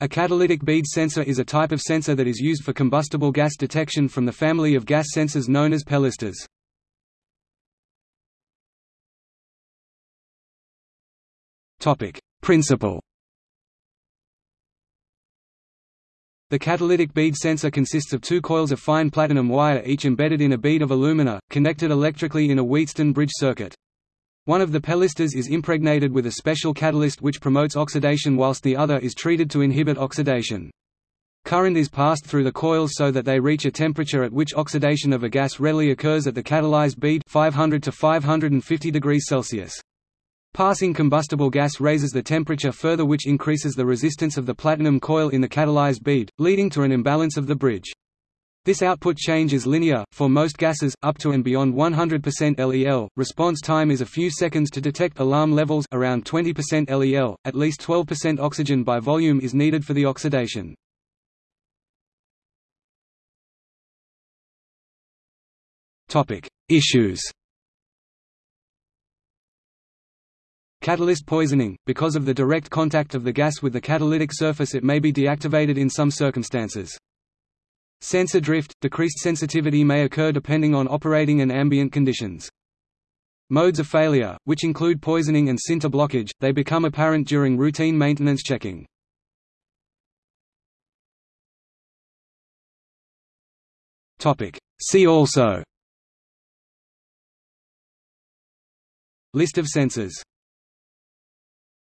A catalytic bead sensor is a type of sensor that is used for combustible gas detection from the family of gas sensors known as pellistors. Principle The catalytic bead sensor consists of two coils of fine platinum wire each embedded in a bead of alumina, connected electrically in a Wheatstone bridge circuit. One of the pellistors is impregnated with a special catalyst which promotes oxidation whilst the other is treated to inhibit oxidation. Current is passed through the coils so that they reach a temperature at which oxidation of a gas readily occurs at the catalyzed bead 500 to 550 degrees Celsius. Passing combustible gas raises the temperature further which increases the resistance of the platinum coil in the catalyzed bead, leading to an imbalance of the bridge. This output change is linear, for most gases, up to and beyond 100% LEL. Response time is a few seconds to detect alarm levels around 20% LEL, at least 12% oxygen by volume is needed for the oxidation. Issues Catalyst poisoning – Because of the direct contact of the gas with the catalytic surface it may be deactivated in some circumstances. Sensor drift – Decreased sensitivity may occur depending on operating and ambient conditions. Modes of failure, which include poisoning and sinter blockage, they become apparent during routine maintenance checking. See also List of sensors